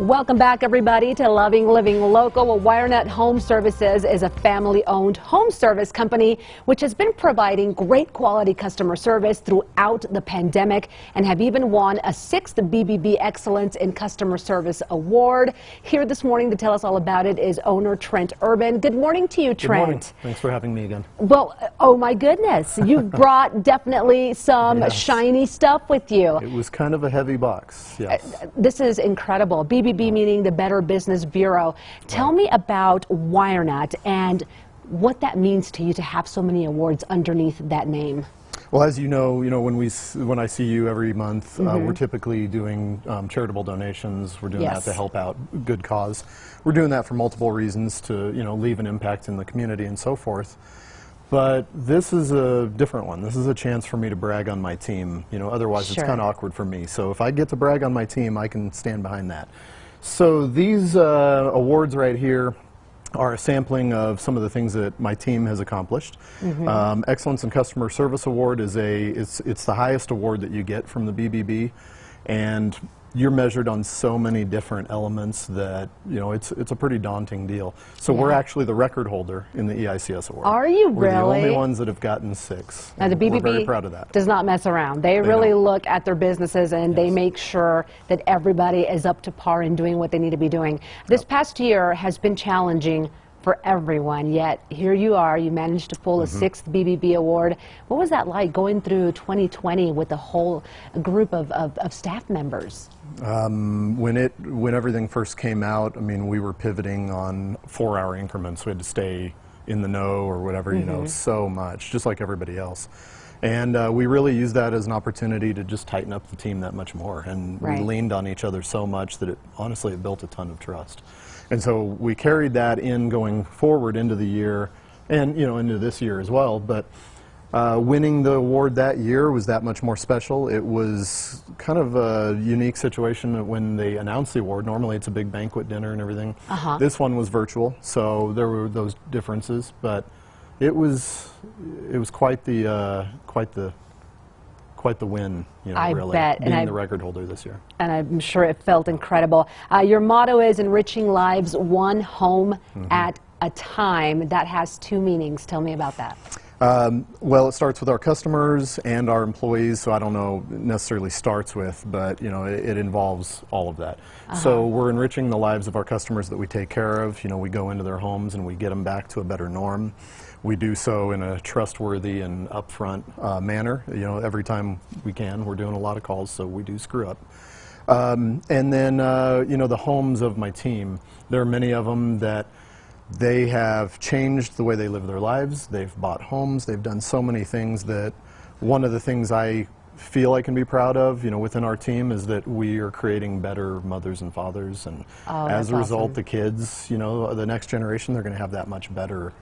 Welcome back, everybody, to Loving Living Local. Well, WireNut Home Services is a family-owned home service company which has been providing great quality customer service throughout the pandemic and have even won a sixth BBB Excellence in Customer Service Award. Here this morning to tell us all about it is owner Trent Urban. Good morning to you, Trent. Good morning. Thanks for having me again. Well, oh my goodness, you brought definitely some Yes. shiny stuff with you. It was kind of a heavy box, yes. Uh, this is incredible. BBB meaning the Better Business Bureau. Tell me about WireNut and what that means to you to have so many awards underneath that name. Well, as you know, you know when we when I see you every month, uh, Mm-hmm. we're typically doing um, charitable donations. We're doing Yes. that to help out good cause. We're doing that for multiple reasons to you know leave an impact in the community and so forth. But this is a different one. This is a chance for me to brag on my team. You know, otherwise Sure. it's kind of awkward for me. So if I get to brag on my team, I can stand behind that. So these uh, awards right here are a sampling of some of the things that my team has accomplished. Um, Excellence in Customer Service Award is a it's it's the highest award that you get from the BBB, and you're measured on so many different elements that you know it's it's a pretty daunting deal. So we're actually the record holder in the EICS award. Are you We're the only ones that have gotten six. Now, the BBB We're very proud of that. does not mess around. They, really don't. look at their businesses and they make sure that everybody is up to par in doing what they need to be doing. This past year has been challenging for everyone, yet here you are. You managed to pull a Mm-hmm. sixth BBB award. What was that like going through 2020 with a whole group of, of, of staff members? When it when everything first came out, I mean, we were pivoting on four-hour increments. We had to stay in the know or whatever, you Mm-hmm. know, so much, just like everybody else. And uh, we really used that as an opportunity to just tighten up the team that much more. And Right. we leaned on each other so much that it honestly it built a ton of trust. And so we carried that in going forward into the year, and you know into this year as well. But uh, winning the award that year was that much more special. It was kind of a unique situation when they announced the award. Normally, it's a big banquet dinner and everything. Uh-huh. This one was virtual, so there were those differences. But it was it was quite the uh, quite the quite the win. You know, I really bet, and being I- the record holder this year. and I'm sure it felt incredible. Uh, your motto is enriching lives one home Mm-hmm. at a time. That has two meanings. Tell me about that. Um, well, it starts with our customers and our employees, so I don't know necessarily starts with, but you know, it, it involves all of that. So we're enriching the lives of our customers that we take care of. You know, we go into their homes and we get them back to a better norm. We do so in a trustworthy and upfront uh, manner. You know, every time we can, we're doing a lot of calls, so we do screw up. Um, and then, uh, you know, the homes of my team. There are many of them that they have changed the way they live their lives. They've bought homes. They've done so many things that one of the things I feel I can be proud of, you know, within our team is that we are creating better mothers and fathers. And Oh, as a result, awesome. the kids, you know, the next generation, they're going to have that much better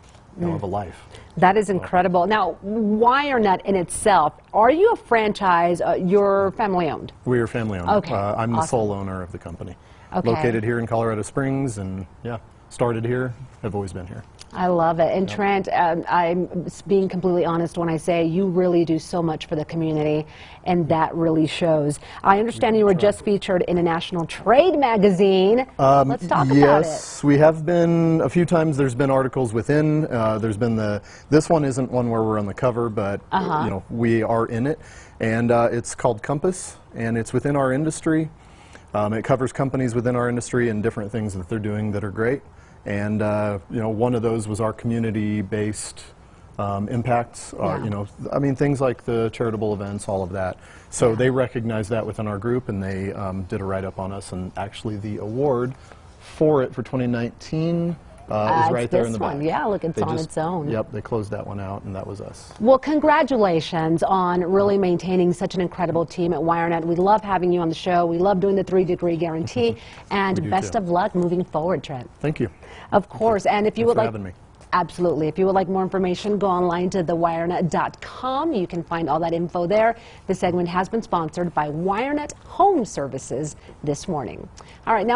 you know, of a life. That is incredible. Now, WireNut in itself, are you a franchise? Uh, you're family owned. We are family owned. Okay, Uh, I'm the sole owner of the company. Okay. Located here in Colorado Springs, and yeah, started here. Have always been here. I love it. And Trent, um, I'm being completely honest when I say you really do so much for the community, and that really shows. I understand you were just featured in a national trade magazine. Let's talk about it. Um, Yes, we have been a few times. There's been articles within. Uh, there's been the. This one isn't one where we're on the cover, but Uh-huh. you know we are in it, and uh, it's called Compass, and it's within our industry. Um, it covers companies within our industry and different things that they're doing that are great. And uh, you know, one of those was our community-based um, impacts. Uh, Yeah. you know, I mean, things like the charitable events, all of that. So they recognized that within our group, and they um, did a write-up on us. And actually, the award for it for 2019 uh, is it's right there in the back. one. Yeah, look, it's They on just- its own. Yep, they closed that one out, and that was us. Well, congratulations on really maintaining such an incredible team at WireNut. We love having you on the show. We love doing the three degree guarantee. and best too. of luck moving forward, Trent. Thank you. Of course. And if you Thanks would like. me. Absolutely. If you would like more information, go online to thewirenut.com. You can find all that info there. This segment has been sponsored by WireNut Home Services this morning. All right, now.